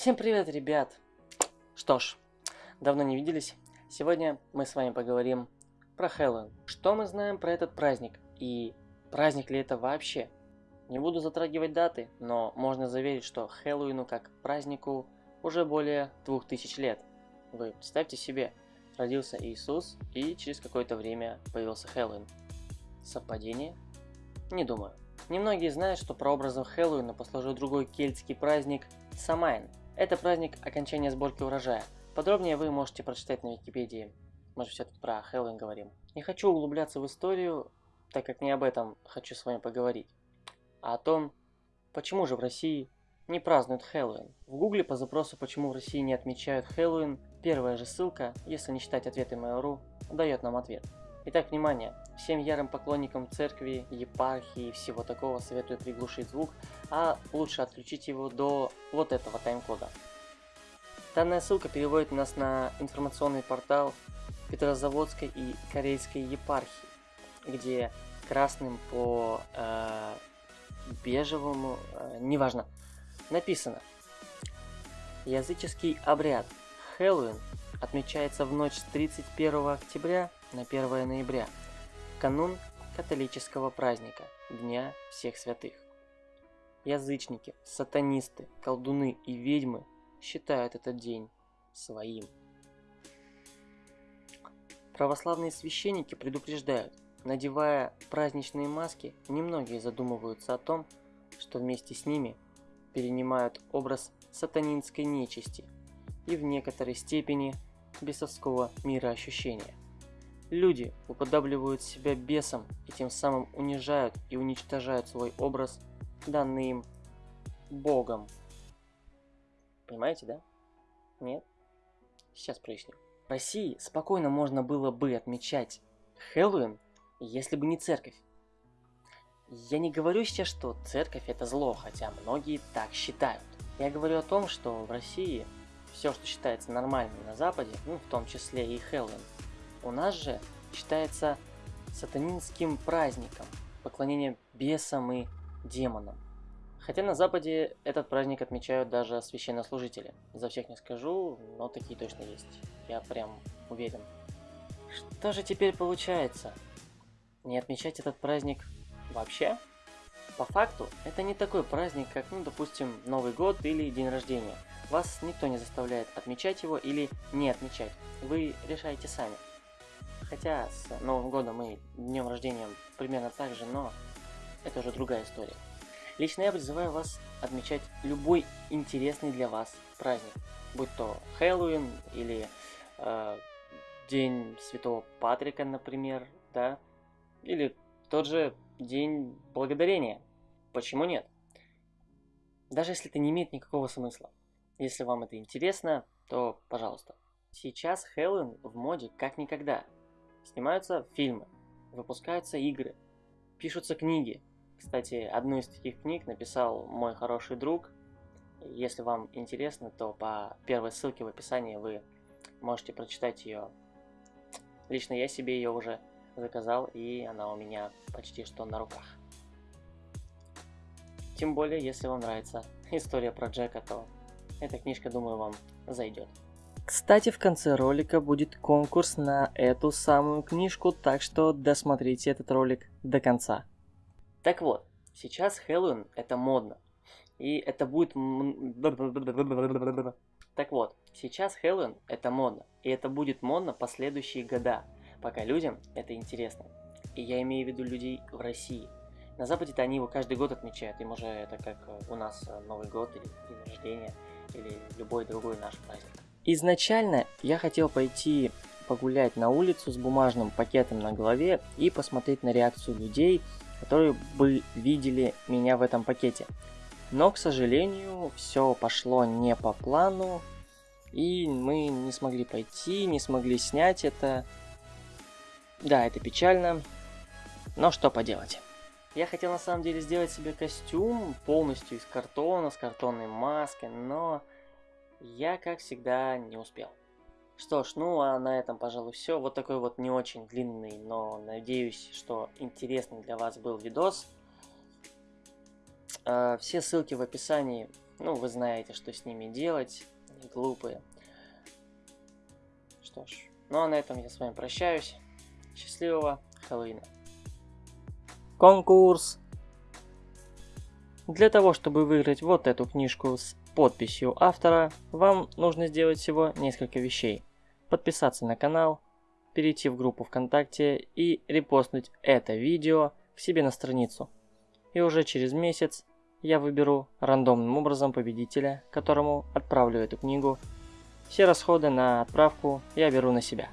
Всем привет, ребят! Что ж, давно не виделись. Сегодня мы с вами поговорим про Хэллоуин. Что мы знаем про этот праздник и праздник ли это вообще? Не буду затрагивать даты, но можно заверить, что Хэллоуину как празднику уже более 2000 лет. Вы представьте себе, родился Иисус и через какое-то время появился Хэллоуин. Совпадение? Не думаю. Немногие знают, что прообразом Хэллоуина послужил другой кельтский праздник Самайн. Это праздник окончания сборки урожая. Подробнее вы можете прочитать на Википедии. Мы же все-таки про Хэллоуин говорим. Не хочу углубляться в историю, так как не об этом хочу с вами поговорить, а о том, почему же в России не празднуют Хэллоуин. В гугле по запросу «Почему в России не отмечают Хэллоуин» первая же ссылка, если не считать ответы Mail.ru, дает нам ответ. Итак, внимание! Всем ярым поклонникам церкви, епархии и всего такого советую приглушить звук, а лучше отключить его до вот этого тайм-кода. Данная ссылка переводит нас на информационный портал Петрозаводской и Корейской епархии, где красным по э, бежевому, э, неважно, написано Языческий обряд Хэллоуин отмечается в ночь с 31 октября на 1 ноября, канун католического праздника Дня всех святых. Язычники, сатанисты, колдуны и ведьмы считают этот день своим. Православные священники предупреждают, надевая праздничные маски, немногие задумываются о том, что вместе с ними перенимают образ сатанинской нечисти и в некоторой степени бесовского мироощущения. Люди уподобливают себя бесам и тем самым унижают и уничтожают свой образ, данный им Богом. Понимаете, да? Нет? Сейчас проясню. В России спокойно можно было бы отмечать Хэллоуин, если бы не церковь. Я не говорю сейчас, что церковь это зло, хотя многие так считают. Я говорю о том, что в России все, что считается нормальным на Западе, ну, в том числе и Хэллоуин, у нас же считается сатанинским праздником, поклонение бесам и демонам. Хотя на Западе этот праздник отмечают даже священнослужители. За всех не скажу, но такие точно есть. Я прям уверен. Что же теперь получается? Не отмечать этот праздник вообще? По факту, это не такой праздник, как, ну, допустим, Новый год или день рождения. Вас никто не заставляет отмечать его или не отмечать. Вы решаете сами. Хотя с Новым годом и днем рождения примерно так же, но это уже другая история. Лично я призываю вас отмечать любой интересный для вас праздник, будь то Хэллоуин или э, День Святого Патрика, например, да, или тот же День Благодарения. Почему нет? Даже если это не имеет никакого смысла. Если вам это интересно, то пожалуйста. Сейчас Хэллоуин в моде как никогда. Снимаются фильмы, выпускаются игры, пишутся книги. Кстати, одну из таких книг написал мой хороший друг. Если вам интересно, то по первой ссылке в описании вы можете прочитать ее. Лично я себе ее уже заказал, и она у меня почти что на руках. Тем более, если вам нравится история про Джека, то эта книжка, думаю, вам зайдет. Кстати, в конце ролика будет конкурс на эту самую книжку, так что досмотрите этот ролик до конца. Так вот, сейчас Хэллоуин это модно. И это будет... Так вот, сейчас Хэллоуин это модно. И это будет модно последующие года, пока людям это интересно. И я имею в виду людей в России. На Западе-то они его каждый год отмечают, им уже это как у нас Новый год или день рождения, или любой другой наш праздник. Изначально я хотел пойти погулять на улицу с бумажным пакетом на голове и посмотреть на реакцию людей, которые бы видели меня в этом пакете. Но, к сожалению, все пошло не по плану, и мы не смогли пойти, не смогли снять это. Да, это печально, но что поделать. Я хотел на самом деле сделать себе костюм полностью из картона, с картонной маской, но я, как всегда, не успел. Что ж, ну а на этом, пожалуй, все. Вот такой вот не очень длинный, но надеюсь, что интересный для вас был видос. Э, все ссылки в описании Ну, вы знаете, что с ними делать. Они глупые. Что ж, ну а на этом я с вами прощаюсь. Счастливого Хэллоуина. Конкурс! Для того, чтобы выиграть вот эту книжку с подписью автора, вам нужно сделать всего несколько вещей. Подписаться на канал, перейти в группу ВКонтакте и репостнуть это видео к себе на страницу. И уже через месяц я выберу рандомным образом победителя, которому отправлю эту книгу. Все расходы на отправку я беру на себя.